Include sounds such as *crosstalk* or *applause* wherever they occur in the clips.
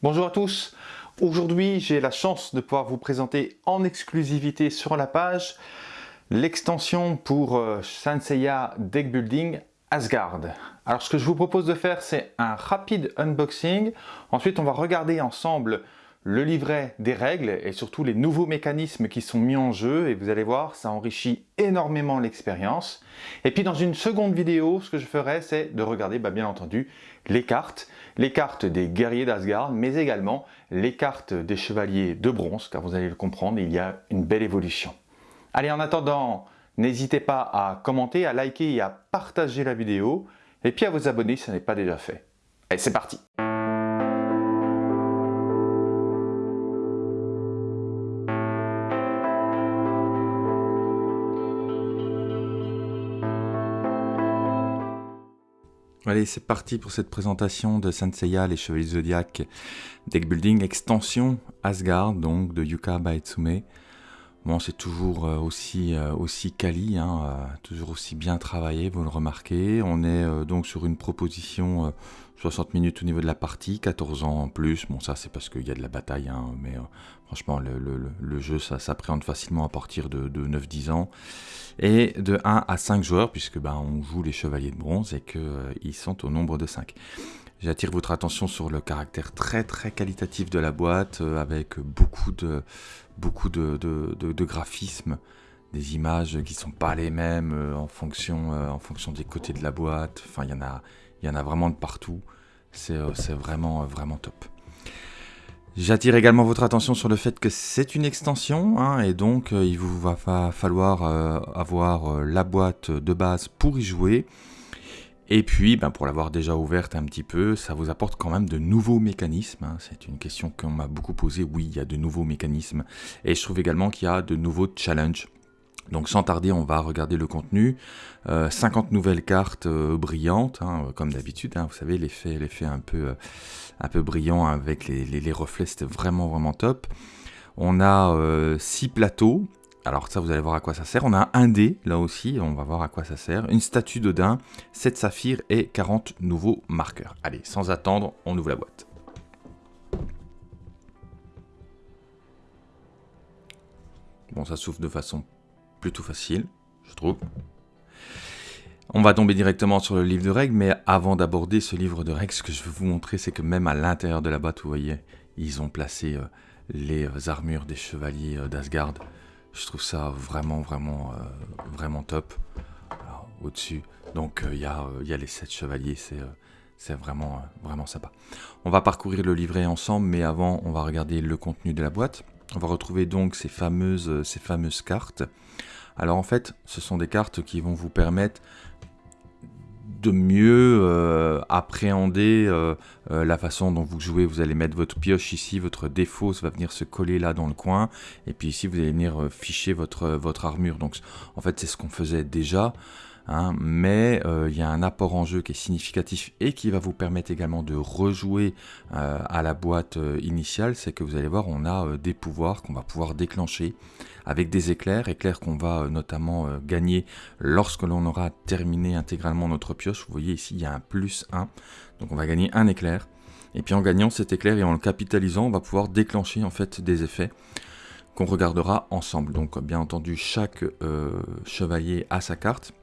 Bonjour à tous, aujourd'hui j'ai la chance de pouvoir vous présenter en exclusivité sur la page l'extension pour euh, Sanseiya Deck Building Asgard. Alors ce que je vous propose de faire c'est un rapide unboxing, ensuite on va regarder ensemble le livret des règles et surtout les nouveaux mécanismes qui sont mis en jeu. Et vous allez voir ça enrichit énormément l'expérience. Et puis dans une seconde vidéo ce que je ferai c'est de regarder bah, bien entendu les cartes. Les cartes des guerriers d'Asgard mais également les cartes des chevaliers de bronze car vous allez le comprendre il y a une belle évolution. Allez en attendant n'hésitez pas à commenter à liker et à partager la vidéo. Et puis à vous abonner si ce n'est pas déjà fait. Allez c'est parti Allez, c'est parti pour cette présentation de Senseiya, les Chevaliers Zodiac Deck Building Extension Asgard, donc de Yuka Baetsume. Bon, c'est toujours euh, aussi, euh, aussi quali, hein, euh, toujours aussi bien travaillé, vous le remarquez. On est donc sur une proposition 60 minutes au niveau de la partie, 14 ans en plus. Bon, ça c'est parce qu'il y a de la bataille, hein, mais franchement, le, jeu, ça s'appréhende facilement à partir de, 9-10 ans. Et de 1 à 5 joueurs, puisque ben, on joue les chevaliers de bronze et qu'ils sont au nombre de 5. J'attire votre attention sur le caractère très très qualitatif de la boîte, avec beaucoup de, beaucoup de, graphismes, des images qui sont pas les mêmes euh, en, fonction, euh, en fonction des côtés de la boîte. Enfin, il y en a, y en a vraiment de partout. C'est euh, vraiment, vraiment top. J'attire également votre attention sur le fait que c'est une extension hein, et donc il vous va falloir avoir la boîte de base pour y jouer. Et puis, ben, pour l'avoir déjà ouverte un petit peu, ça vous apporte quand même de nouveaux mécanismes. Hein. C'est une question qu'on m'a beaucoup posée. Oui, il y a de nouveaux mécanismes. Et je trouve également qu'il y a de nouveaux challenges. Donc sans tarder, on va regarder le contenu. 50 euh, nouvelles cartes euh, brillantes, hein, comme d'habitude. Hein. vous savez, l'effet un, peu, euh, un peu brillant avec les, les reflets, c'était vraiment, vraiment top. On a 6 plateaux alors ça, vous allez voir à quoi ça sert. On a un dé, là aussi, on va voir à quoi ça sert. Une statue d'Odin, 7 saphirs et 40 nouveaux marqueurs. Allez, sans attendre, on ouvre la boîte. Bon, ça s'ouvre de façon plutôt facile, je trouve. On va tomber directement sur le livre de règles, mais avant d'aborder ce livre de règles, ce que je veux vous montrer, c'est que même à l'intérieur de la boîte, vous voyez, ils ont placé euh, les armures des chevaliers euh, d'Asgard. Je trouve ça vraiment, vraiment, euh, vraiment top. Au-dessus, donc euh, il y, euh, a les 7 chevaliers, c'est vraiment, vraiment sympa. On va parcourir le livret ensemble, mais avant, on va regarder le contenu de la boîte. On va retrouver donc ces fameuses, ces fameuses cartes. Alors en fait, ce sont des cartes qui vont vous permettre de mieux euh, appréhender euh, euh, la façon dont vous jouez. Vous allez mettre votre pioche ici, votre défaut va venir se coller là dans le coin. Et puis ici, vous allez venir ficher votre, votre armure. Donc en fait, c'est ce qu'on faisait déjà. Hein, mais il y a un apport en jeu qui est significatif et qui va vous permettre également de rejouer à la boîte initiale, c'est que vous allez voir, on a des pouvoirs qu'on va pouvoir déclencher avec des éclairs, éclairs qu'on va euh, notamment euh, gagner lorsque l'on aura terminé intégralement notre pioche. Vous voyez ici, il y a un plus 1, donc on va gagner un éclair. Et puis en gagnant cet éclair et en le capitalisant, on va pouvoir déclencher en fait des effets qu'on regardera ensemble. Donc bien entendu, chaque euh, chevalier a sa carte.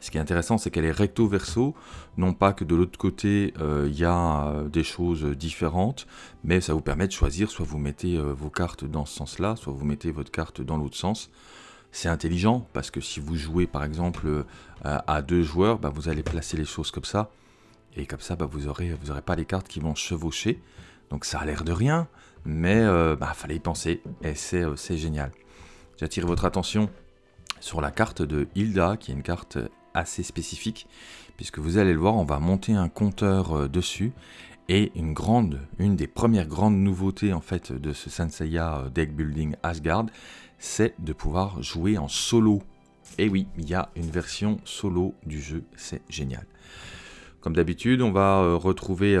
Ce qui est intéressant, c'est qu'elle est recto-verso, non pas que de l'autre côté, euh, il y a euh, des choses différentes, mais ça vous permet de choisir, soit vous mettez euh, vos cartes dans ce sens-là, soit vous mettez votre carte dans l'autre sens. C'est intelligent, parce que si vous jouez par exemple à deux joueurs, bah, vous allez placer les choses comme ça, et comme ça, bah, vous n'aurez aurez pas les cartes qui vont chevaucher. Donc ça a l'air de rien, mais il bah, fallait y penser, et c'est génial. J'attire votre attention sur la carte de Hilda, qui est une carte assez spécifique, puisque vous allez le voir, on va monter un compteur euh, dessus, et une grande, une des premières grandes nouveautés en fait de ce Senseiya euh, Deck Building Asgard, c'est de pouvoir jouer en solo. Et oui, il y a une version solo du jeu, c'est génial. Comme d'habitude, on va euh, retrouver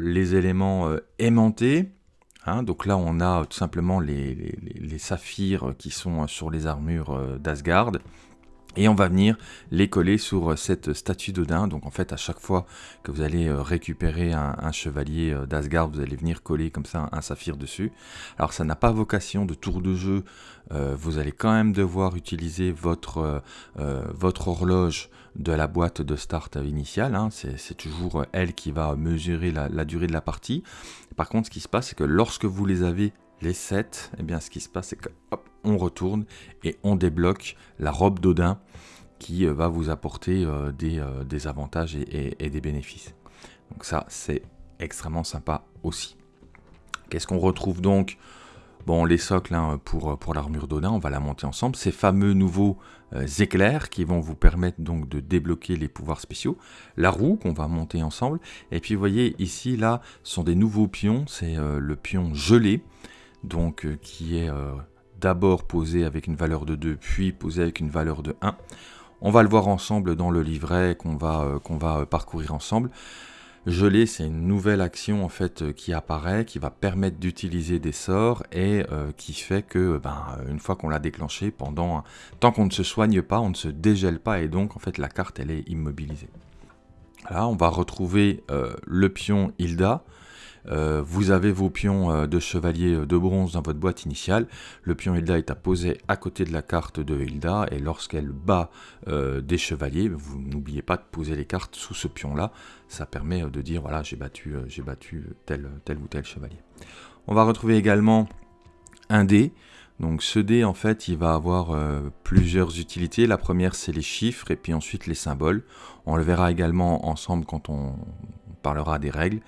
les éléments aimantés. Hein. donc là, on a tout simplement les, les saphirs qui sont sur les armures d'Asgard. Et on va venir les coller sur cette statue d'Odin. Donc en fait, à chaque fois que vous allez euh, récupérer un, chevalier euh, d'Asgard, vous allez venir coller comme ça un, saphir dessus. Alors ça n'a pas vocation de tour de jeu. Euh, vous allez quand même devoir utiliser votre, horloge de la boîte de start initiale. Hein. C'est toujours elle qui va mesurer la durée de la partie. Par contre, ce qui se passe, c'est que lorsque vous les avez les 7, eh bien, ce qui se passe, c'est que on retourne et on débloque la robe d'Odin qui euh, va vous apporter euh, euh, des, avantages et, des bénéfices. Donc ça, c'est extrêmement sympa aussi. Qu'est-ce qu'on retrouve donc? Bon, les socles hein, pour, pour l'armure d'Odin, on va la monter ensemble. Ces fameux nouveaux éclairs qui vont vous permettre donc de débloquer les pouvoirs spéciaux. La roue qu'on va monter ensemble. Et puis vous voyez ici, là, sont des nouveaux pions. C'est le pion gelé donc euh, qui est euh, d'abord posé avec une valeur de 2, puis posé avec une valeur de 1. On va le voir ensemble dans le livret qu'on va, euh, parcourir ensemble. Geler, c'est une nouvelle action en fait qui apparaît, qui va permettre d'utiliser des sorts et qui fait que, ben, une fois qu'on l'a déclenché, pendant tant qu'on ne se soigne pas, on ne se dégèle pas et donc en fait la carte elle est immobilisée. Là, on va retrouver le pion Hilda. Euh, vous avez vos pions euh, de chevalier euh, de bronze dans votre boîte initiale. Le pion Hilda est à poser à côté de la carte de Hilda et lorsqu'elle bat des chevaliers, vous n'oubliez pas de poser les cartes sous ce pion-là. Ça permet de dire voilà j'ai battu, battu tel, tel ou tel chevalier. On va retrouver également un dé. Donc ce dé, en fait, il va avoir plusieurs utilités. La première, c'est les chiffres et puis ensuite les symboles. On le verra également ensemble quand on parlera des règles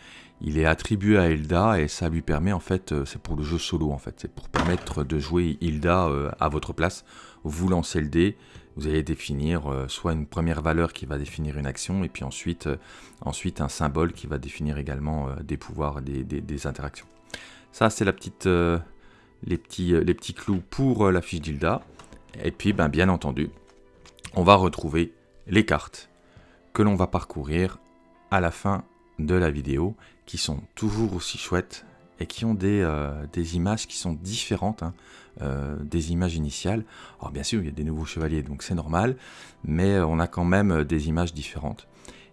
il est attribué à Hilda et ça lui permet en fait, euh, c'est pour le jeu solo en fait, c'est pour permettre de jouer Hilda euh, à votre place. Vous lancez le dé, vous allez définir euh, soit une première valeur qui va définir une action et puis ensuite, ensuite un symbole qui va définir également des pouvoirs, des, des, interactions. Ça c'est la petite, les, petits, les clous pour la fiche d'Hilda. Et puis ben, bien entendu, on va retrouver les cartes que l'on va parcourir à la fin de la vidéo qui sont toujours aussi chouettes et qui ont des, euh, des images qui sont différentes hein, euh, des images initiales. Alors bien sûr, il y a des nouveaux chevaliers, donc c'est normal, mais on a quand même des images différentes.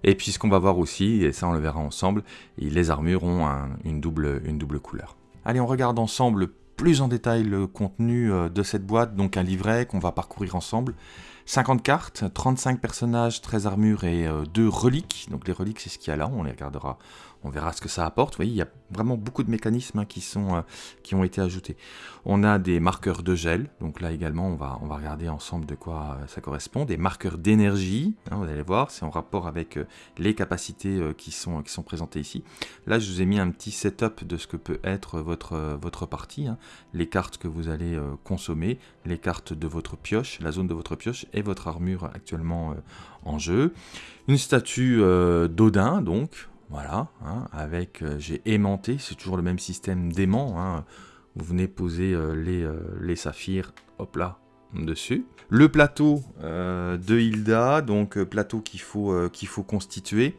Et puis ce qu'on va voir aussi, et ça on le verra ensemble, les armures ont une, double, une double couleur. Allez, on regarde ensemble plus en détail le contenu euh, de cette boîte, donc un livret qu'on va parcourir ensemble. 50 cartes, 35 personnages, 13 armures et 2 reliques. Donc les reliques, c'est ce qu'il y a là, on les regardera on verra ce que ça apporte. Vous voyez, il y a vraiment beaucoup de mécanismes hein, euh, qui ont été ajoutés. On a des marqueurs de gel, donc là également on va, on va regarder ensemble de quoi euh, ça correspond. Des marqueurs d'énergie, hein, vous allez voir, c'est en rapport avec euh, les capacités qui, sont, présentées ici. Là je vous ai mis un petit setup de ce que peut être votre, votre partie, hein. les cartes que vous allez consommer, les cartes de votre pioche, la zone de votre pioche et votre armure actuellement en jeu. Une statue d'Odin, donc, voilà, hein, avec, euh, j'ai aimanté, c'est toujours le même système d'aimant. Hein. Vous venez poser euh, les, euh, les, saphirs, hop là, dessus. Le plateau de Hilda, donc plateau qu'il faut, constituer,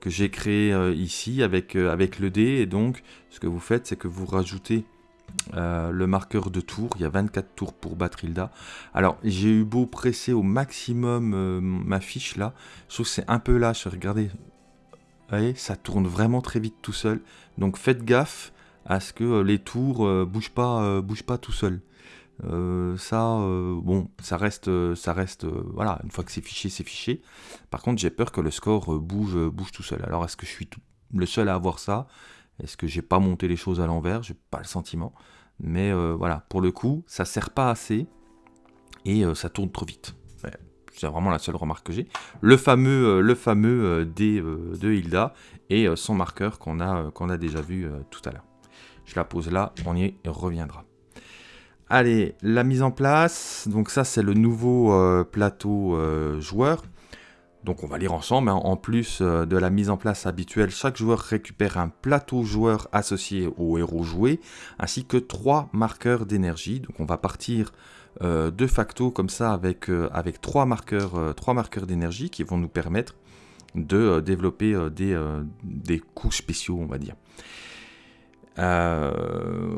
que j'ai créé ici avec, avec le dé. Et donc, ce que vous faites, c'est que vous rajoutez le marqueur de tour, il y a 24 tours pour battre Hilda. Alors j'ai eu beau presser au maximum ma fiche là, je trouve que c'est un peu lâche, regardez, ça tourne vraiment très vite tout seul. Donc faites gaffe à ce que euh, les tours ne euh, bougent pas, euh, bougent pas tout seul. ça, bon, ça reste, ça reste, voilà, une fois que c'est fiché, c'est fiché. Par contre, j'ai peur que le score bouge, bouge tout seul. Alors, est-ce que je suis le seul à avoir ça? Est-ce que j'ai pas monté les choses à l'envers? J'ai pas le sentiment. Mais voilà, pour le coup, ça sert pas assez et ça tourne trop vite. C'est vraiment la seule remarque que j'ai. Le fameux, euh, le euh, D euh, de Hilda et son marqueur qu'on a, déjà vu tout à l'heure. Je la pose là, on y reviendra. Allez, la mise en place. Donc ça, c'est le nouveau plateau joueur. Donc on va lire ensemble. Hein. En plus de la mise en place habituelle, chaque joueur récupère un plateau joueur associé au héros joué, ainsi que trois marqueurs d'énergie. Donc on va partir de facto comme ça avec, euh, avec trois marqueurs, euh, trois marqueurs d'énergie qui vont nous permettre de développer des, des coups spéciaux, on va dire.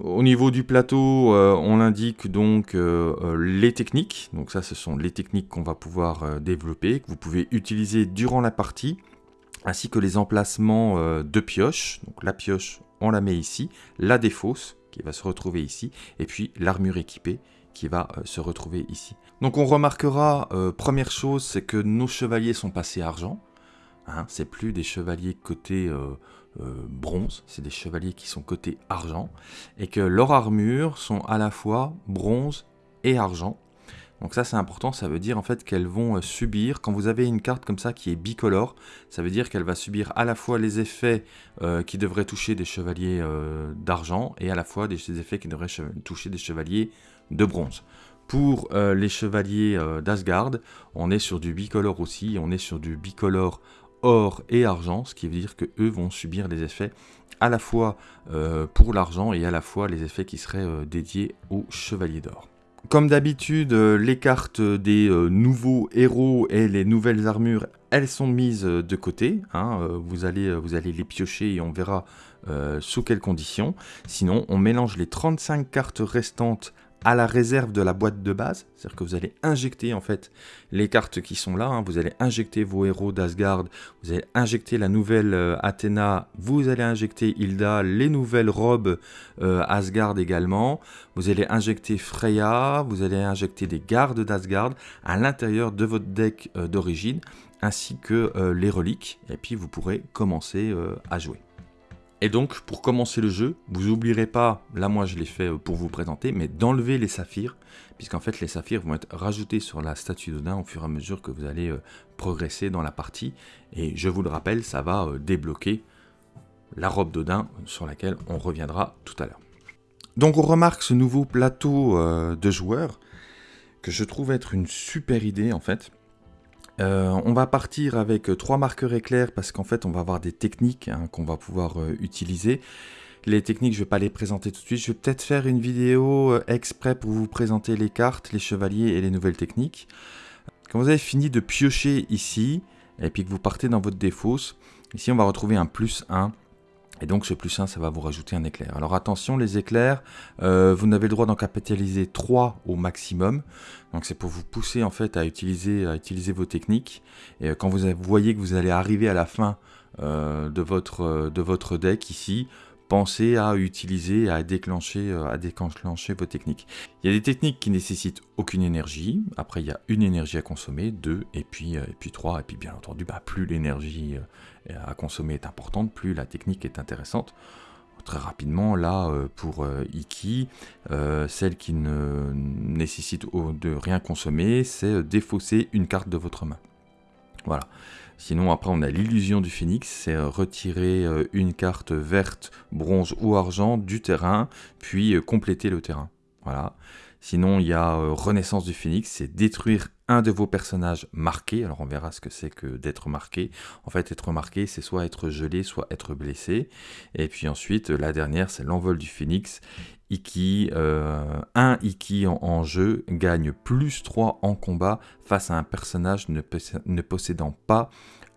au niveau du plateau, on indique donc les techniques. Donc ça, ce sont les techniques qu'on va pouvoir développer, que vous pouvez utiliser durant la partie, ainsi que les emplacements de pioche. Donc la pioche, on la met ici, la défausse, qui va se retrouver ici, et puis l'armure équipée, qui va se retrouver ici. Donc on remarquera, première chose, c'est que nos chevaliers sont passés argent. Hein, c'est plus des chevaliers côté euh, euh, bronze, c'est des chevaliers qui sont côté argent, et que leurs armures sont à la fois bronze et argent. Donc ça c'est important, ça veut dire en fait qu'elles vont euh, subir, quand vous avez une carte comme ça qui est bicolore, ça veut dire qu'elle va subir à la fois les effets qui devraient toucher des chevaliers d'argent, et à la fois des effets qui devraient toucher des chevaliers de bronze. Pour les chevaliers d'Asgard, on est sur du bicolore aussi, on est sur du bicolore or et argent, ce qui veut dire que eux vont subir des effets à la fois euh, pour l'argent et à la fois les effets qui seraient euh, dédiés aux chevaliers d'or. Comme d'habitude, euh, les cartes des nouveaux héros et les nouvelles armures, elles sont mises de côté. Hein, vous, allez, vous allez les piocher et on verra sous quelles conditions. Sinon, on mélange les 35 cartes restantes à la réserve de la boîte de base, c'est-à-dire que vous allez injecter en fait les cartes qui sont là, hein. vous allez injecter vos héros d'Asgard, vous allez injecter la nouvelle euh, Athéna, vous allez injecter Hilda, les nouvelles robes euh, Asgard également, vous allez injecter Freya, vous allez injecter des gardes d'Asgard à l'intérieur de votre deck euh, d'origine, ainsi que les reliques, et puis vous pourrez commencer à jouer. Et donc, pour commencer le jeu, vous n'oublierez pas, là moi je l'ai fait euh, pour vous présenter, mais d'enlever les saphirs, puisqu'en fait les saphirs vont être rajoutés sur la statue d'Odin au fur et à mesure que vous allez euh, progresser dans la partie. Et je vous le rappelle, ça va euh, débloquer la robe d'Odin sur laquelle on reviendra tout à l'heure. Donc on remarque ce nouveau plateau de joueurs que je trouve être une super idée en fait. Euh, on va partir avec euh, trois marqueurs éclairs parce qu'en fait on va avoir des techniques hein, qu'on va pouvoir euh, utiliser. Les techniques, je ne vais pas les présenter tout de suite. Je vais peut-être faire une vidéo exprès pour vous présenter les cartes, les chevaliers et les nouvelles techniques. Quand vous avez fini de piocher ici, et puis que vous partez dans votre défausse, ici on va retrouver un plus 1 et donc ce plus 1, ça va vous rajouter un éclair. Alors attention, les éclairs, euh, vous n'avez le droit d'en capitaliser 3 au maximum. Donc c'est pour vous pousser en fait à utiliser, à utiliser vos techniques. Et euh, quand vous voyez que vous allez arriver à la fin euh, de, votre, de votre deck ici, pensez à utiliser, à déclencher, à déclencher vos techniques. Il y a des techniques qui nécessitent aucune énergie. Après, il y a une énergie à consommer, deux, et puis, et puis trois. Et puis, bien entendu, bah, plus l'énergie à consommer est importante, plus la technique est intéressante. Très rapidement, là, euh, pour euh, Iki, euh, celle qui ne nécessite de rien consommer, c'est défausser une carte de votre main. Voilà. Sinon, après, on a l'illusion du phénix, c'est retirer une carte verte, bronze ou argent du terrain, puis compléter le terrain. Voilà. Sinon, il y a Renaissance du Phénix, c'est détruire un de vos personnages marqués. Alors on verra ce que c'est que d'être marqué. En fait, être marqué, c'est soit être gelé, soit être blessé. Et puis ensuite, la dernière, c'est l'envol du phénix. Iki, euh, un Iki en, jeu gagne plus 3 en combat face à un personnage ne, possédant pas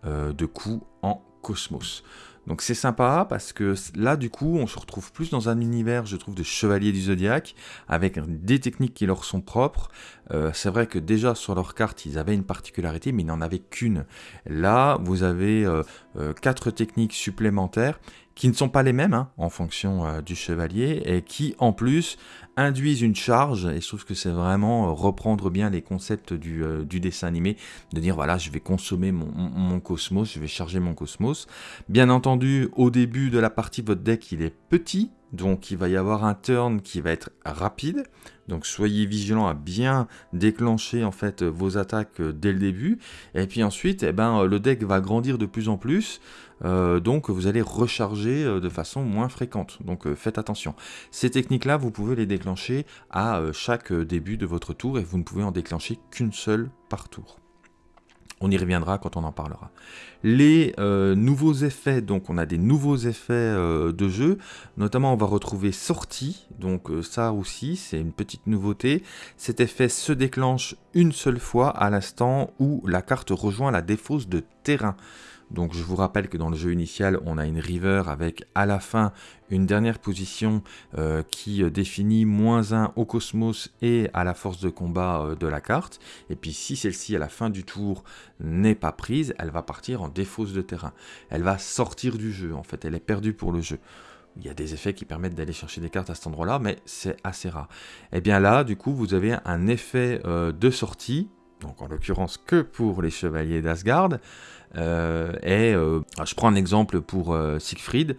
euh, de coup en cosmos. Donc c'est sympa parce que là du coup on se retrouve plus dans un univers je trouve de chevaliers du zodiaque avec des techniques qui leur sont propres. Euh, c'est vrai que déjà sur leur carte ils avaient une particularité mais ils n'en avaient qu'une. Là vous avez euh, euh, quatre techniques supplémentaires qui ne sont pas les mêmes hein, en fonction du chevalier et qui en plus induisent une charge, et je trouve que c'est vraiment euh, reprendre bien les concepts euh, du, dessin animé, de dire voilà, je vais consommer mon, cosmos, je vais charger mon cosmos. Bien entendu, au début de la partie, votre deck il est petit, donc il va y avoir un turn qui va être rapide. Donc soyez vigilant à bien déclencher en fait vos attaques euh, dès le début. Et puis ensuite, eh ben, le deck va grandir de plus en plus. Euh, donc vous allez recharger euh, de façon moins fréquente. Donc faites attention. Ces techniques-là, vous pouvez les déclencher à chaque début de votre tour et vous ne pouvez en déclencher qu'une seule par tour. On y reviendra quand on en parlera. Les euh, nouveaux effets, donc on a des nouveaux effets euh, de jeu, notamment on va retrouver sortie, donc euh, ça aussi c'est une petite nouveauté. Cet effet se déclenche une seule fois à l'instant où la carte rejoint la défausse de terrain. Donc je vous rappelle que dans le jeu initial, on a une river avec à la fin une dernière position euh, qui euh, définit moins 1 au cosmos et à la force de combat euh, de la carte. Et puis si celle-ci à la fin du tour n'est pas prise, elle va partir en défausse de terrain. Elle va sortir du jeu en fait, elle est perdue pour le jeu. Il y a des effets qui permettent d'aller chercher des cartes à cet endroit-là, mais c'est assez rare. Et eh bien là, du coup, vous avez un effet de sortie, donc en l'occurrence que pour les chevaliers d'Asgard, euh, et euh, je prends un exemple pour euh, Siegfried.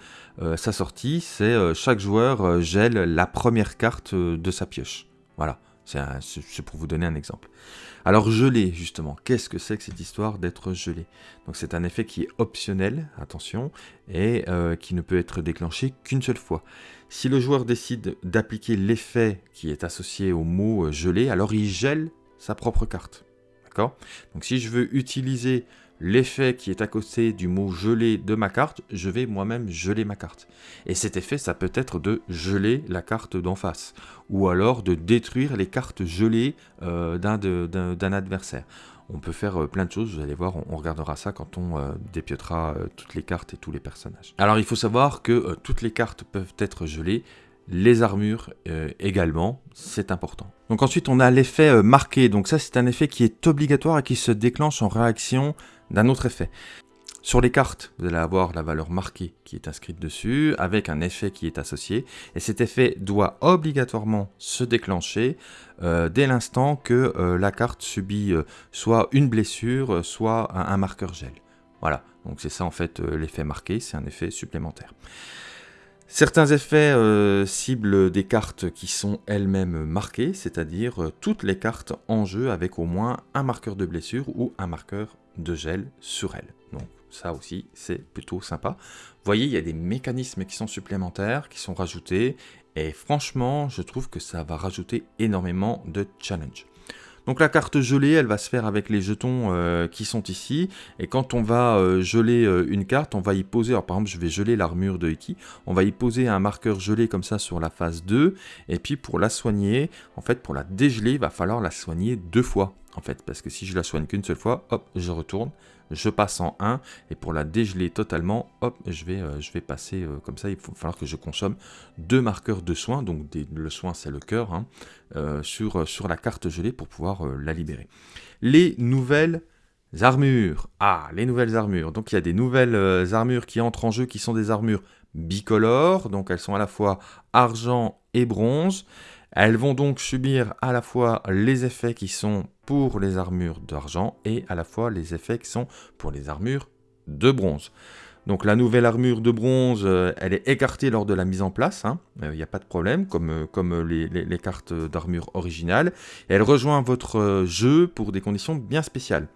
sa sortie, c'est chaque joueur gèle la première carte de sa pioche. Voilà, c'est pour vous donner un exemple. Alors gelé, justement, qu'est-ce que c'est que cette histoire d'être gelé Donc c'est un effet qui est optionnel, attention, et qui ne peut être déclenché qu'une seule fois. Si le joueur décide d'appliquer l'effet qui est associé au mot gelé, alors il gèle sa propre carte. Donc si je veux utiliser l'effet qui est à côté du mot gelé de ma carte, je vais moi-même geler ma carte. Et cet effet, ça peut être de geler la carte d'en face, ou alors de détruire les cartes gelées euh, d'un adversaire. On peut faire euh, plein de choses, vous allez voir, on, regardera ça quand on euh, dépiotera toutes les cartes et tous les personnages. Alors il faut savoir que toutes les cartes peuvent être gelées, les armures également, c'est important. Donc ensuite on a l'effet marqué, donc ça c'est un effet qui est obligatoire et qui se déclenche en réaction d'un autre effet. Sur les cartes, vous allez avoir la valeur marquée qui est inscrite dessus, avec un effet qui est associé, et cet effet doit obligatoirement se déclencher euh, dès l'instant que euh, la carte subit euh, soit une blessure, soit un, marqueur gel. Voilà, donc c'est ça en fait l'effet marqué, c'est un effet supplémentaire. Certains effets ciblent des cartes qui sont elles-mêmes marquées, c'est-à-dire toutes les cartes en jeu avec au moins un marqueur de blessure ou un marqueur de gel sur elle. Donc ça aussi, c'est plutôt sympa. Vous voyez, il y a des mécanismes qui sont supplémentaires, qui sont rajoutés, et franchement, je trouve que ça va rajouter énormément de challenge. Donc la carte gelée, elle va se faire avec les jetons euh, qui sont ici. Et quand on va euh, geler euh, une carte, on va y poser, alors par exemple je vais geler l'armure de Iki, on va y poser un marqueur gelé comme ça sur la phase 2. Et puis pour la soigner, en fait pour la dégeler, il va falloir la soigner deux fois en fait, parce que si je la soigne qu'une seule fois, hop, je retourne, je passe en 1, et pour la dégeler totalement, hop, je vais, euh, passer euh, comme ça, il va falloir que je consomme deux marqueurs de soin, donc le soin c'est le cœur, hein, euh, sur la carte gelée pour pouvoir la libérer. Les nouvelles armures, ah, les nouvelles armures, donc il y a des nouvelles armures qui entrent en jeu, qui sont des armures bicolores, donc elles sont à la fois argent et bronze, elles vont donc subir à la fois les effets qui sont pour les armures d'argent et à la fois les effets qui sont pour les armures de bronze. Donc la nouvelle armure de bronze, euh, elle est écartée lors de la mise en place, il hein. n'y euh, a pas de problème, comme, euh, les cartes d'armure originales. elle rejoint votre jeu pour des conditions bien spéciales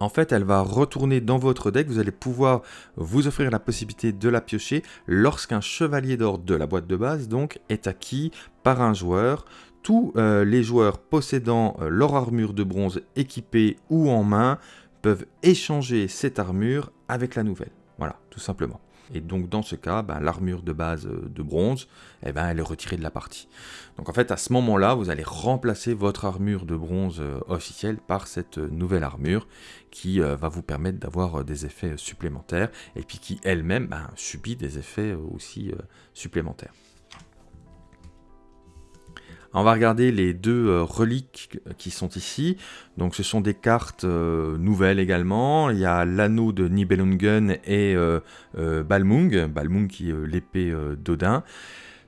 en fait, elle va retourner dans votre deck. Vous allez pouvoir vous offrir la possibilité de la piocher lorsqu'un chevalier d'or de la boîte de base donc est acquis par un joueur. Tous euh, les joueurs possédant euh, leur armure de bronze équipée ou en main peuvent échanger cette armure avec la nouvelle. Voilà, tout simplement. Et donc dans ce cas, ben, l'armure de base euh, de bronze, eh ben, elle est retirée de la partie. Donc en fait, à ce moment-là, vous allez remplacer votre armure de bronze euh, officielle par cette euh, nouvelle armure qui va vous permettre d'avoir des effets supplémentaires et puis qui elle-même ben, subit des effets aussi supplémentaires. On va regarder les deux euh, reliques qui sont ici. Donc ce sont des cartes euh, nouvelles également. Il y a l'anneau de Nibelungen et euh, Balmung, Balmung qui est l'épée d'Odin.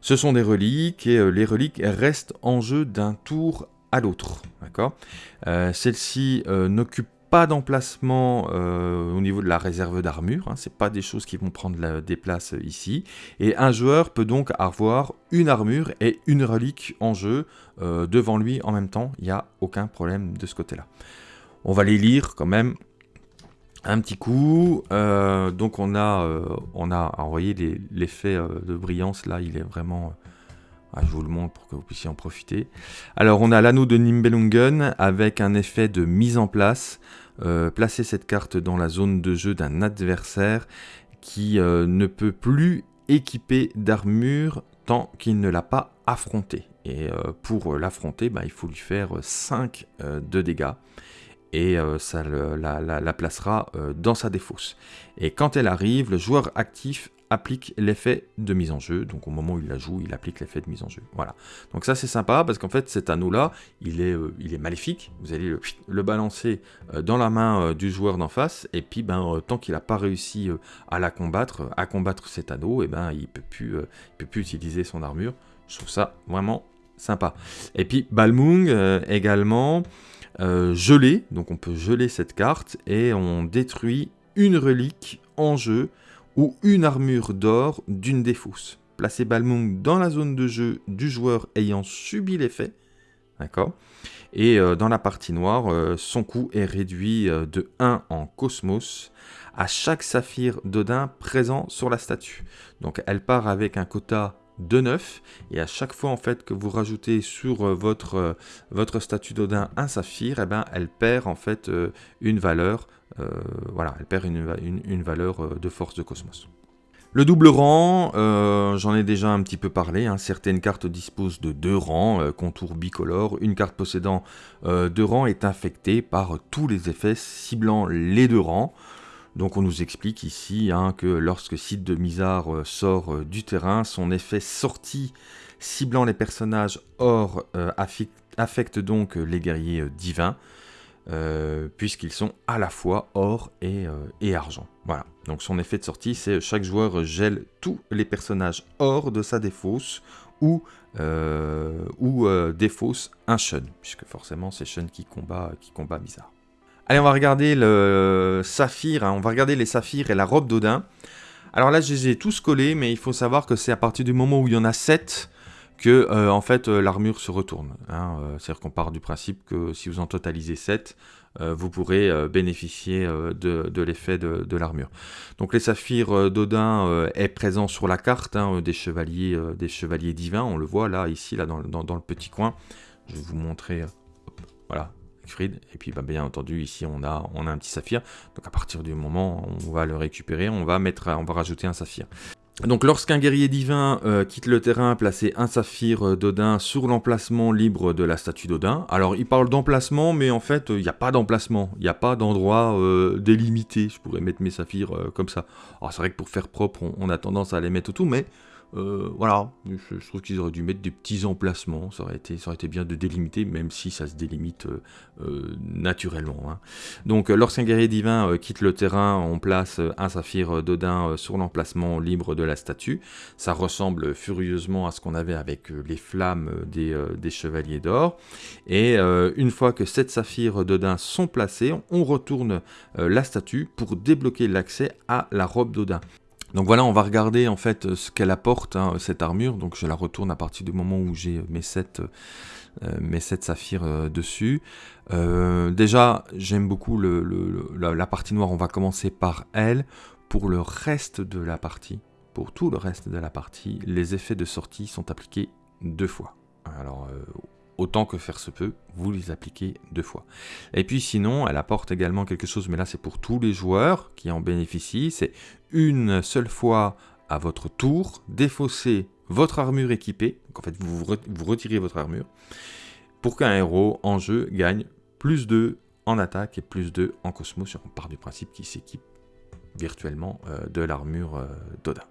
Ce sont des reliques et les reliques restent en jeu d'un tour à l'autre. D'accord? Celle-ci n'occupe pas d'emplacement euh, au niveau de la réserve d'armure, hein, c'est pas des choses qui vont prendre des places ici. Et un joueur peut donc avoir une armure et une relique en jeu euh, devant lui en même temps, il n'y a aucun problème de ce côté-là. On va les lire quand même un petit coup. Euh, donc on a, on a envoyé l'effet de brillance, là il est vraiment... Ah, je vous le montre pour que vous puissiez en profiter. Alors on a l'anneau de Nimbelungen avec un effet de mise en place. Euh, placer cette carte dans la zone de jeu d'un adversaire qui euh, ne peut plus équiper d'armure tant qu'il ne l'a pas affronté. Et euh, pour l'affronter, bah, il faut lui faire 5 de dégâts. et ça la, placera dans sa défausse. Et quand elle arrive, le joueur actif applique l'effet de mise en jeu. Donc au moment où il la joue, il applique l'effet de mise en jeu. Voilà. Donc ça c'est sympa parce qu'en fait cet anneau-là, il, est, euh, il est maléfique. Vous allez le, balancer euh, dans la main euh, du joueur d'en face. Et puis ben, tant qu'il n'a pas réussi à la combattre, à combattre cet anneau, et ben, il ne peut, plus, peut plus utiliser son armure. Je trouve ça vraiment sympa. Et puis Balmung également gelé. Donc on peut geler cette carte et on détruit une relique en jeu ou une armure d'or d'une des. Placez Balmung dans la zone de jeu du joueur ayant subi l'effet. Et euh, dans la partie noire, euh, son coût est réduit euh, de 1 en cosmos à chaque saphir d'Odin présent sur la statue. Donc elle part avec un quota de 9 et à chaque fois en fait que vous rajoutez sur votre, votre statue d'Odin un saphir, eh ben, elle perd en fait une valeur voilà, elle perd une, valeur euh, de force de cosmos. Le double rang, euh, j'en ai déjà un petit peu parlé, hein. certaines cartes disposent de deux rangs, contour bicolore, une carte possédant deux rangs est infectée par tous les effets ciblant les deux rangs. Donc on nous explique ici hein, que lorsque Cid de Mizar sort du terrain, son effet sorti ciblant les personnages or affecte donc les guerriers divins. Euh, puisqu'ils sont à la fois or et, euh, et, argent. Voilà. Donc son effet de sortie, c'est chaque joueur gèle tous les personnages or de sa défausse ou, euh, ou défausse un Shun, puisque forcément c'est Shun qui combat, qui combat bizarre. Allez, on va regarder le saphir, hein. on va regarder les saphirs et la robe d'Odin. Alors là, je les ai tous collés, mais il faut savoir que c'est à partir du moment où il y en a 7 que euh, en fait euh, l'armure se retourne. Hein, euh, c'est-à-dire qu'on part du principe que si vous en totalisez 7, vous pourrez bénéficier de, l'effet de, l'armure. Donc les saphirs d'Odin est présent sur la carte hein, des, chevaliers, divins, on le voit là, ici, dans, le petit coin. Je vais vous montrer, voilà. Et puis bah, bien entendu ici on a, on a un petit saphir. Donc à partir du moment où on va le récupérer, on va, mettre, on va rajouter un saphir. Donc lorsqu'un guerrier divin euh, quitte le terrain, placez un saphir euh, d'Odin sur l'emplacement libre de la statue d'Odin. Alors il parle d'emplacement, mais en fait il n'y a pas d'emplacement, il n'y a pas d'endroit euh, délimité. Je pourrais mettre mes saphirs comme ça. Alors c'est vrai que pour faire propre, on, a tendance à les mettre tout, mais euh, voilà, je, trouve qu'ils auraient dû mettre des petits emplacements, ça aurait été, bien de délimiter, même si ça se délimite euh, euh, naturellement. Hein. Donc lorsqu'un guerrier divin quitte le terrain, on place un saphir d'Odin sur l'emplacement libre de la statue. Ça ressemble furieusement à ce qu'on avait avec les flammes des, des chevaliers d'or. Et une fois que sept saphirs d'Odin sont placés, on retourne la statue pour débloquer l'accès à la robe d'Odin. Donc voilà, on va regarder en fait ce qu'elle apporte, hein, cette armure. Donc je la retourne à partir du moment où j'ai mes 7, euh, mes saphirs euh, dessus. Euh, déjà, j'aime beaucoup la, partie noire, on va commencer par elle. Pour le reste de la partie, pour tout le reste de la partie, les effets de sortie sont appliqués deux fois. Alors, autant que faire se peut, vous les appliquez deux fois. Et puis sinon, elle apporte également quelque chose, mais là c'est pour tous les joueurs qui en bénéficient, c'est une seule fois à votre tour, défausser votre armure équipée, donc en fait vous, retirez votre armure, pour qu'un héros en jeu gagne plus 2 en attaque et plus 2 en cosmos, on part du principe qu'il s'équipe virtuellement euh, de l'armure euh, d'Odin.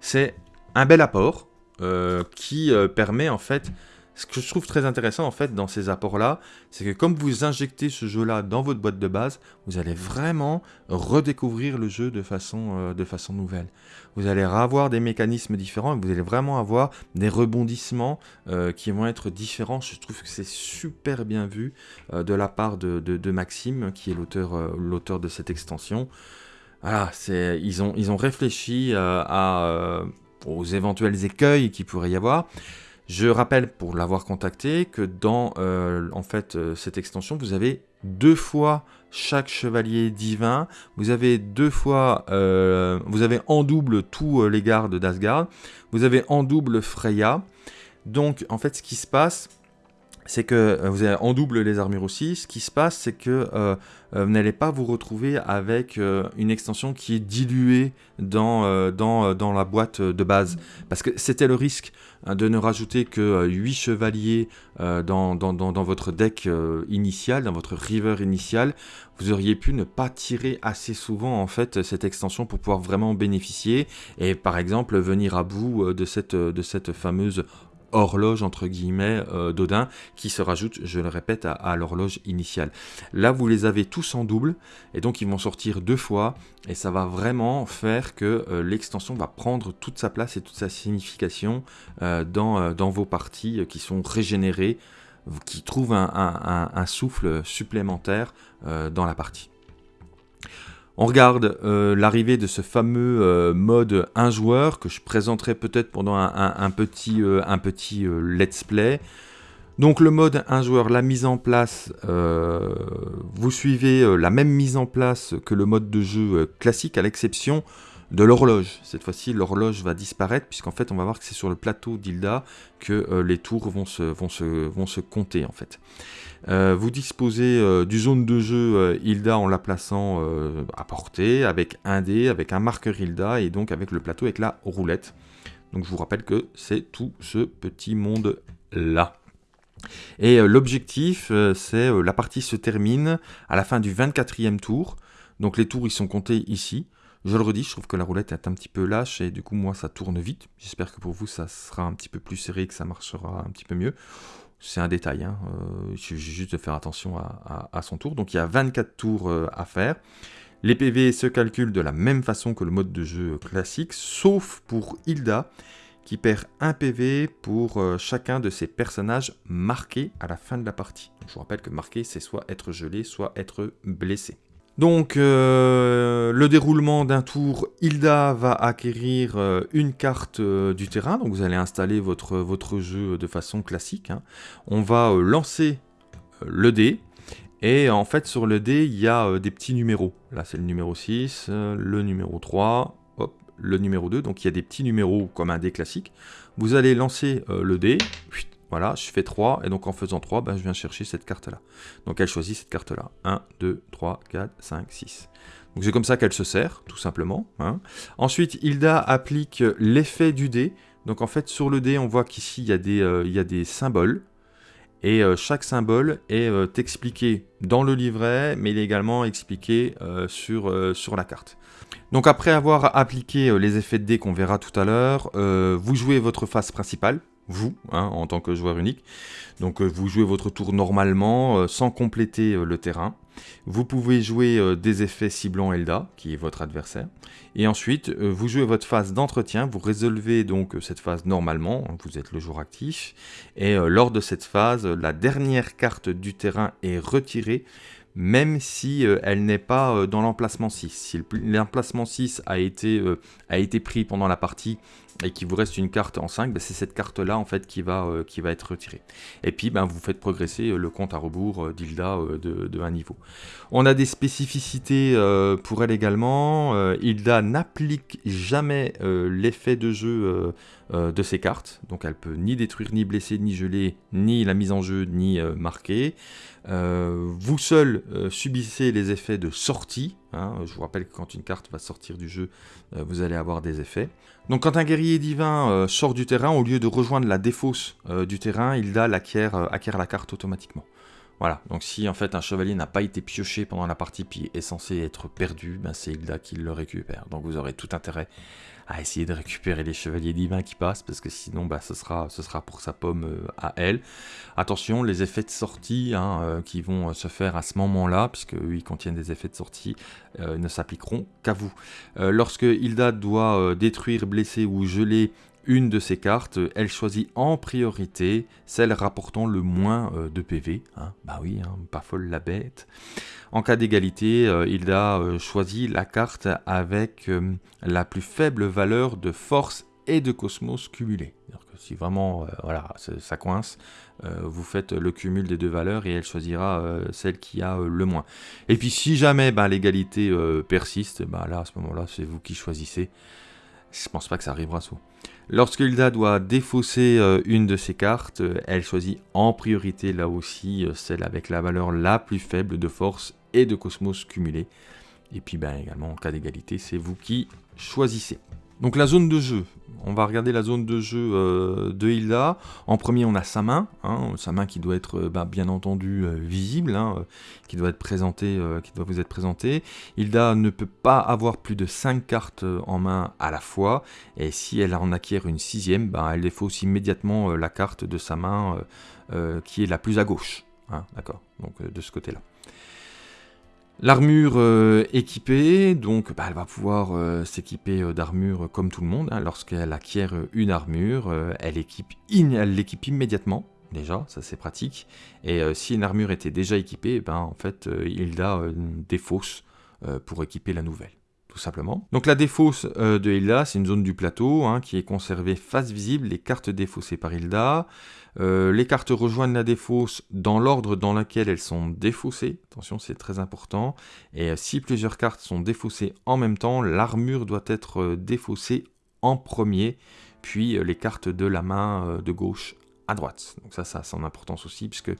C'est un bel apport euh, qui permet en fait ce que je trouve très intéressant en fait dans ces apports-là, c'est que comme vous injectez ce jeu-là dans votre boîte de base, vous allez vraiment redécouvrir le jeu de façon, euh, de façon nouvelle. Vous allez avoir des mécanismes différents et vous allez vraiment avoir des rebondissements euh, qui vont être différents. Je trouve que c'est super bien vu euh, de la part de, Maxime, qui est l'auteur de cette extension. Voilà, ils ont, ils ont réfléchi aux éventuels écueils qu'il pourrait y avoir. Je rappelle, pour l'avoir contacté, que dans euh, en fait, euh, cette extension, vous avez deux fois chaque chevalier divin, vous avez deux fois, euh, vous avez en double tous les gardes d'Asgard, vous avez en double Freya. Donc, en fait, ce qui se passe, c'est que euh, vous avez en double les armures aussi. Ce qui se passe, c'est que euh, euh, vous n'allez pas vous retrouver avec une extension qui est diluée dans, dans, dans, la boîte de base. Parce que c'était le risque hein, de ne rajouter que 8 chevaliers dans, dans, dans, votre deck initial, dans votre river initial. Vous auriez pu ne pas tirer assez souvent en fait cette extension pour pouvoir vraiment bénéficier et par exemple venir à bout de cette, de cette fameuse horloge entre guillemets euh, d'Odin qui se rajoute, je le répète, à, l'horloge initiale. Là, vous les avez tous en double et donc ils vont sortir deux fois et ça va vraiment faire que euh, l'extension va prendre toute sa place et toute sa signification euh, dans, dans vos parties qui sont régénérées, qui trouvent un souffle supplémentaire dans la partie. On regarde euh, l'arrivée de ce fameux euh, mode 1 joueur que je présenterai peut-être pendant un, petit, un petit euh, let's play. Donc le mode 1 joueur, la mise en place, vous suivez la même mise en place que le mode de jeu classique à l'exception de l'horloge. Cette fois-ci, l'horloge va disparaître, puisqu'en fait, on va voir que c'est sur le plateau d'Hilda que les tours vont se, compter, en fait. Euh, vous disposez euh, du zone de jeu euh, Hilda en la plaçant à portée, avec un dé, avec un marqueur Hilda, et donc avec le plateau avec la roulette. Donc je vous rappelle que c'est tout ce petit monde-là. Et l'objectif, c'est la partie se termine à la fin du 24e tour. Donc les tours, ils sont comptés ici. Je le redis, je trouve que la roulette est un petit peu lâche et du coup, moi, ça tourne vite. J'espère que pour vous, ça sera un petit peu plus serré, que ça marchera un petit peu mieux. C'est un détail, hein. euh, il suffit juste de faire attention à, son tour. Donc il y a 24 tours euh, à faire. Les PV se calculent de la même façon que le mode de jeu classique, sauf pour Hilda, qui perd un PV pour euh, chacun de ses personnages marqués à la fin de la partie. je vous rappelle que marqué, c'est soit être gelé, soit être blessé. Donc, euh, le déroulement d'un tour, Hilda va acquérir euh, une carte euh, du terrain. Donc, vous allez installer votre, jeu de façon classique. Hein. On va lancer le dé. Et en fait, sur le dé, il y a des petits numéros. Là, c'est le numéro 6, le numéro 3, hop, le numéro 2. Donc, il y a des petits numéros comme un dé classique. Vous allez lancer le dé. Voilà, je fais 3, et donc en faisant 3, ben, je viens chercher cette carte-là. Donc elle choisit cette carte-là. 1, 2, 3, 4, 5, 6. Donc c'est comme ça qu'elle se sert, tout simplement. Hein. Ensuite, Hilda applique l'effet du dé. Donc en fait, sur le dé, on voit qu'ici, il, euh, y a des symboles. Et euh, chaque symbole est euh, expliqué dans le livret, mais il est également expliqué sur, la carte. Donc après avoir appliqué les effets de dé qu'on verra tout à l'heure, vous jouez votre phase principale, vous, hein, en tant que joueur unique. Donc euh, vous jouez votre tour normalement, euh, sans compléter euh, le terrain. Vous pouvez jouer des effets ciblant Elda, qui est votre adversaire. Et ensuite, vous jouez votre phase d'entretien, vous résolvez donc cette phase normalement, hein, vous êtes le joueur actif. Et lors de cette phase, la dernière carte du terrain est retirée, même si elle n'est pas dans l'emplacement 6. Si l'emplacement 6 a été, a été pris pendant la partie, et qu'il vous reste une carte en 5, ben, c'est cette carte-là en fait qui va, euh, être retirée. Et puis ben, vous faites progresser euh, le compte à rebours euh, d'Hilda de, de, un niveau. On a des spécificités pour elle également. Hilda n'applique jamais l'effet de jeu de ses cartes, donc elle peut ni détruire, ni blesser, ni geler, ni la mise en jeu, ni marquer. vous seul subissez les effets de sortie. Hein. Je vous rappelle que quand une carte va sortir du jeu, vous allez avoir des effets. Donc quand un guerrier divin euh, sort du terrain, au lieu de rejoindre la défausse euh, du terrain, euh, acquiert la carte automatiquement. Voilà, donc si en fait un chevalier n'a pas été pioché pendant la partie puis est censé être perdu, ben c'est Hilda qui le récupère. Donc vous aurez tout intérêt à essayer de récupérer les chevaliers divins qui passent, parce que sinon bah, ce, sera, ce sera pour sa pomme euh, à elle. Attention, les effets de sortie hein, euh, qui vont euh, se faire à ce moment-là, puisque ils contiennent des effets de sortie, ne s'appliqueront qu'à vous. lorsque Hilda doit détruire, blesser ou geler une de ces cartes, elle choisit en priorité celle rapportant le moins de PV. Hein. Bah oui, hein, pas folle la bête. En cas d'égalité, euh, il a euh, choisi la carte avec euh, la plus faible valeur de force et de cosmos cumulés. si vraiment voilà, ça coince, vous faites le cumul des deux valeurs et elle choisira celle qui a le moins. Et puis si jamais ben, l'égalité persiste, ben, là à ce moment-là c'est vous qui choisissez. Je pense pas que ça arrivera sous. Lorsque Hilda doit défausser euh, une de ses cartes, euh, elle choisit en priorité là aussi euh, celle avec la valeur la plus faible de force et de cosmos cumulé. Et puis ben, également en cas d'égalité, c'est vous qui choisissez. Donc la zone de jeu, on va regarder la zone de jeu euh, de Hilda. En premier, on a sa main, hein, sa main qui doit être euh, bah, bien entendu euh, visible, hein, qui doit être présentée, qui doit vous être présentée. Hilda ne peut pas avoir plus de 5 cartes en main à la fois, et si elle en acquiert une sixième, bah, elle défausse immédiatement la carte de sa main qui est la plus à gauche. Hein, d'accord, donc de ce côté-là. L'armure euh, équipée, donc bah, elle va pouvoir euh, s'équiper euh, d'armure comme tout le monde. Hein. Lorsqu'elle acquiert une armure, elle l'équipe immédiatement, déjà, ça c'est pratique. Et si une armure était déjà équipée, ben, en fait, Hilda défausse pour équiper la nouvelle simplement. Donc la défausse de Hilda, c'est une zone du plateau hein, qui est conservée face visible, les cartes défaussées par Hilda. Euh, les cartes rejoignent la défausse dans l'ordre dans lequel elles sont défaussées. Attention, c'est très important. Et euh, si plusieurs cartes sont défaussées en même temps, l'armure doit être euh, défaussée en premier, puis les cartes de la main de gauche à droite. Donc ça, ça a son importance aussi, puisque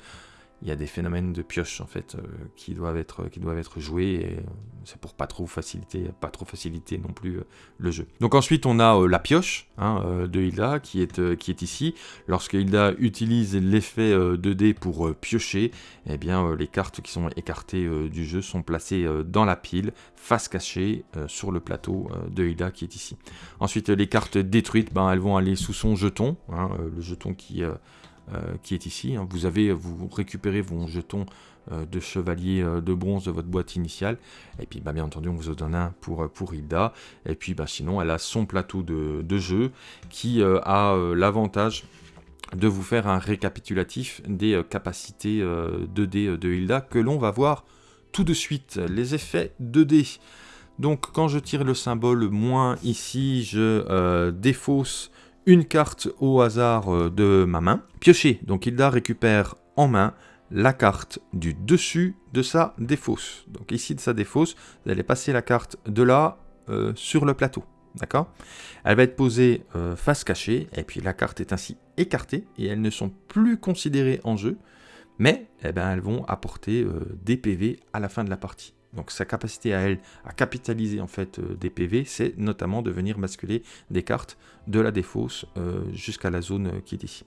il y a des phénomènes de pioche en fait euh, qui doivent être joués et euh, c'est pour pas trop faciliter pas trop faciliter non plus euh, le jeu. Donc ensuite on a la pioche hein, de Hilda qui est ici. Lorsque Hilda utilise l'effet 2D pour piocher, eh bien les cartes qui sont écartées du jeu sont placées dans la pile face cachée sur le plateau de Hilda qui est ici. Ensuite les cartes détruites, ben, elles vont aller sous son jeton, hein, le jeton qui qui est ici. Hein. Vous, avez, vous récupérez vos jetons euh, de chevalier euh, de bronze de votre boîte initiale. Et puis bah, bien entendu on vous en donne un pour, pour Hilda. Et puis bah, sinon elle a son plateau de, jeu qui a l'avantage de vous faire un récapitulatif des capacités 2D de Hilda que l'on va voir tout de suite. Les effets 2D. Donc quand je tire le symbole moins ici, je défausse une carte au hasard euh, de ma main. Piocher, donc Hilda récupère en main la carte du dessus de sa défausse. Donc ici de sa défausse, vous allez passer la carte de là euh, sur le plateau. D'accord? Elle va être posée euh, face cachée, et puis la carte est ainsi écartée, et elles ne sont plus considérées en jeu, mais eh ben, elles vont apporter des PV à la fin de la partie. Donc sa capacité à elle à capitaliser en fait euh, des PV, c'est notamment de venir basculer des cartes de la défausse euh, jusqu'à la zone euh, qui est ici.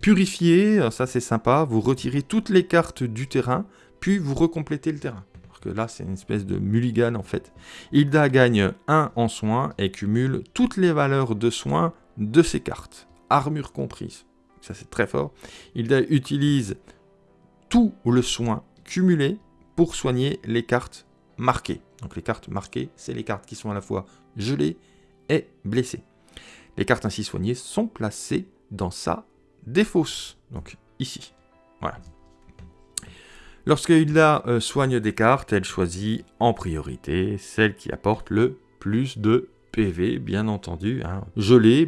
Purifier, ça c'est sympa, vous retirez toutes les cartes du terrain, puis vous recomplétez le terrain. Parce que là c'est une espèce de mulligan en fait. Hilda gagne 1 en soins et cumule toutes les valeurs de soins de ses cartes, armure comprise. Ça c'est très fort. Hilda utilise tout le soin cumulé soigner les cartes marquées. Donc les cartes marquées, c'est les cartes qui sont à la fois gelées et blessées. Les cartes ainsi soignées sont placées dans sa défausse, donc ici. Voilà. Lorsqu'il la euh, soigne des cartes, elle choisit en priorité celle qui apporte le plus de PV, bien entendu. Hein.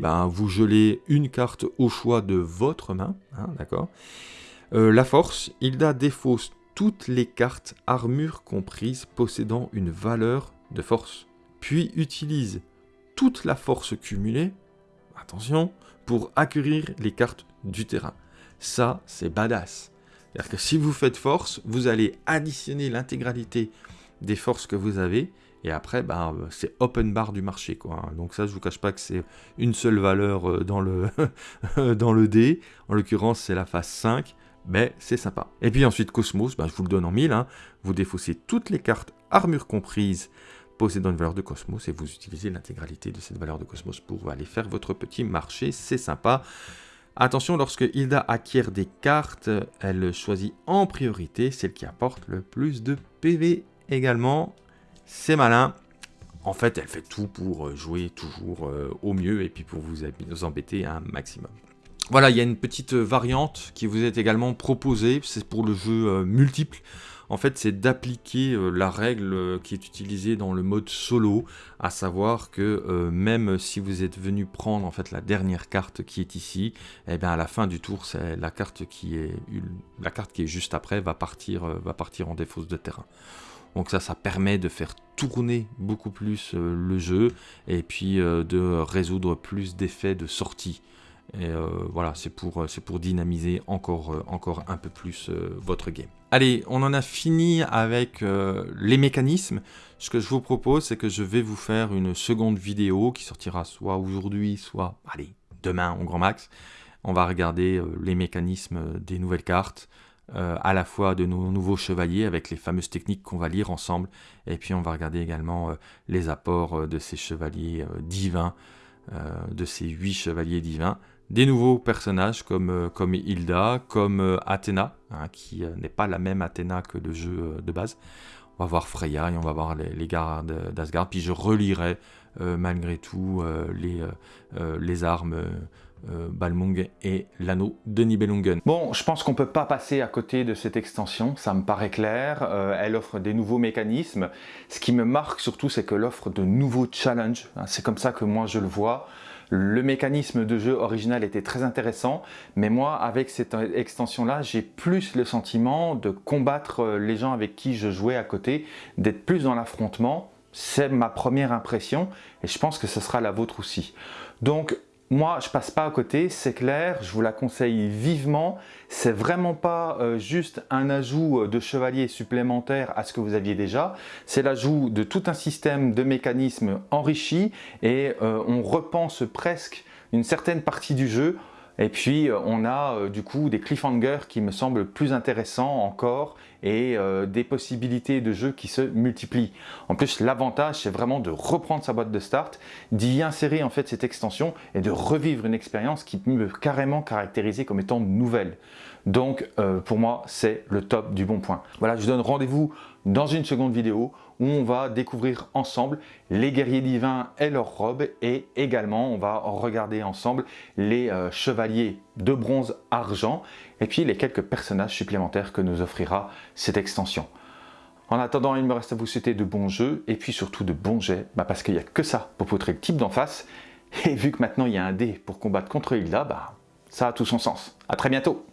Ben, vous gelez une carte au choix de votre main, hein, d'accord euh, La force, Hilda défausse toutes les cartes armure comprises possédant une valeur de force. Puis utilise toute la force cumulée, attention, pour acquérir les cartes du terrain. Ça, c'est badass. C'est-à-dire que si vous faites force, vous allez additionner l'intégralité des forces que vous avez, et après, bah, c'est open bar du marché. Quoi. Donc ça, je vous cache pas que c'est une seule valeur euh, dans le, *laughs* dans dé. En l'occurrence, c'est la phase 5 mais c'est sympa. Et puis ensuite Cosmos, ben, je vous le donne en mille, hein. vous défaussez toutes les cartes armure comprises possédant une valeur de Cosmos et vous utilisez l'intégralité de cette valeur de Cosmos pour aller faire votre petit marché, c'est sympa. Attention, lorsque Hilda acquiert des cartes, elle choisit en priorité celle qui apporte le plus de PV également. C'est malin. En fait, elle fait tout pour jouer toujours euh, au mieux et puis pour vous embêter un maximum. Voilà, il y a une petite variante qui vous est également proposée, c'est pour le jeu euh, multiple. En fait, c'est d'appliquer euh, la règle euh, qui est utilisée dans le mode solo, à savoir que même si vous êtes venu prendre en fait la dernière carte qui est ici, eh bien à la fin du tour, c'est la carte qui est la carte qui est juste après va partir va partir en défausse de terrain. Donc ça, ça permet de faire tourner beaucoup plus euh, le jeu et puis euh, de résoudre plus d'effets de sortie. Et euh, voilà, c'est pour, pour dynamiser encore, encore un peu plus votre game. Allez, on en a fini avec les mécanismes. Ce que je vous propose, c'est que je vais vous faire une seconde vidéo qui sortira soit aujourd'hui, soit allez, demain au grand max. On va regarder les mécanismes des nouvelles cartes, euh, à la fois de nos nouveaux chevaliers avec les fameuses techniques qu'on va lire ensemble, et puis on va regarder également euh, les apports euh, de ces chevaliers divins, de ces huit chevaliers divins, des nouveaux personnages comme, comme Hilda, comme Athéna, hein, qui n'est pas la même Athéna que le jeu de base. On va voir Freya et on va voir les, les gardes d'Asgard, puis je relirai malgré tout les, les armes euh, Balmung et l'anneau de Nibelungen. Bon, je pense qu'on peut pas passer à côté de cette extension, ça me paraît clair. Euh, elle offre des nouveaux mécanismes. Ce qui me marque surtout, c'est qu'elle offre de nouveaux challenges. Hein, c'est comme ça que moi je le vois. Le mécanisme de jeu original était très intéressant, mais moi, avec cette extension-là, j'ai plus le sentiment de combattre euh, les gens avec qui je jouais à côté, d'être plus dans l'affrontement. C'est ma première impression, et je pense que ce sera la vôtre aussi. Donc, moi, je passe pas à côté, c'est clair, je vous la conseille vivement. C'est vraiment pas euh, juste un ajout euh, de chevalier supplémentaire à ce que vous aviez déjà. C'est l'ajout de tout un système de mécanismes enrichis et euh, on repense presque une certaine partie du jeu et puis euh, on a euh, du coup des cliffhangers qui me semblent plus intéressants encore et euh, des possibilités de jeu qui se multiplient. En plus l'avantage c'est vraiment de reprendre sa boîte de start, d'y insérer en fait cette extension et de revivre une expérience qui peut carrément caractériser comme étant nouvelle. Donc pour moi c'est le top du bon point. Voilà je vous donne rendez-vous dans une seconde vidéo où on va découvrir ensemble les guerriers divins et leurs robes et également on va regarder ensemble les euh, chevaliers de bronze argent et puis les quelques personnages supplémentaires que nous offrira cette extension. En attendant, il me reste à vous souhaiter de bons jeux et puis surtout de bons jets bah, parce qu'il n'y a que ça pour poutrer le type d'en face et vu que maintenant il y a un dé pour combattre contre Hilda, bah, ça a tout son sens. A très bientôt